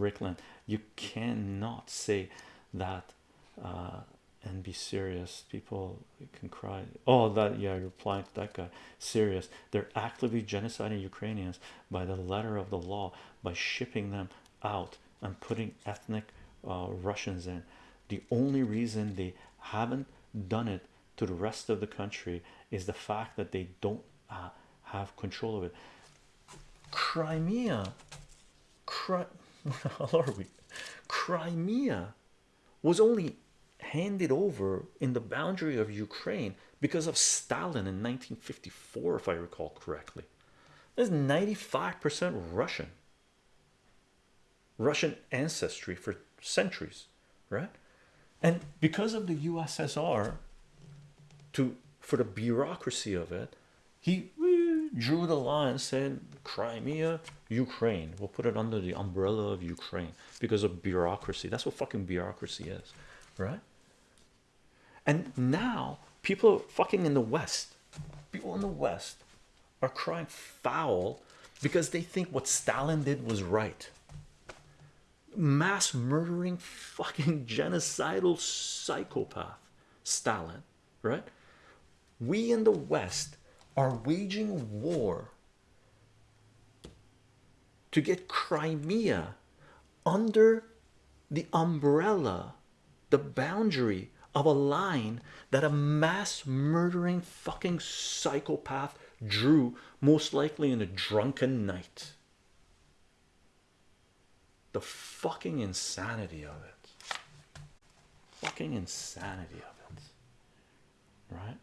Rickland, you cannot say that uh, and be serious. People can cry. Oh, that yeah, you're replying to that guy. Serious. They're actively genociding Ukrainians by the letter of the law by shipping them out and putting ethnic uh, Russians in. The only reason they haven't done it to the rest of the country is the fact that they don't uh, have control of it. Crimea, Cri how are we? Crimea was only handed over in the boundary of Ukraine because of Stalin in 1954, if I recall correctly. There's 95% Russian, Russian ancestry for centuries, right? And because of the USSR, to for the bureaucracy of it, he drew the line said Crimea, Ukraine. We'll put it under the umbrella of Ukraine because of bureaucracy. That's what fucking bureaucracy is, right? And now people fucking in the West, people in the West are crying foul because they think what Stalin did was right. Mass murdering, fucking genocidal psychopath, Stalin, right? We in the West are waging war to get Crimea under the umbrella, the boundary of a line that a mass murdering fucking psychopath drew, most likely in a drunken night. The fucking insanity of it. Fucking insanity of it. Right?